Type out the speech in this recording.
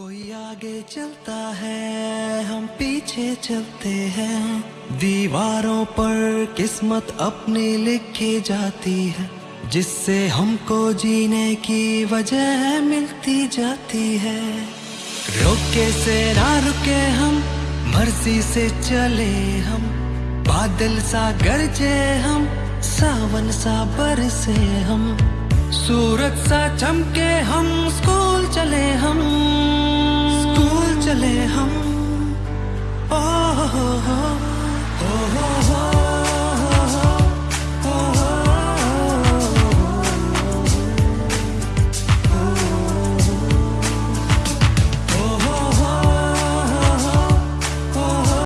कोई आगे चलता है, हम पीछे चलते हैं। दीवारों पर किस्मत अपनी लिखी जाती है, जिससे हमको जीने की वजह मिलती जाती है। रोके से ना रुके हम, मर्ज़ी से चले हम। बादल सा गरजे हम, सावन सा बरसे हम। सूरज सा चमके हम, स्कूल चले चले हम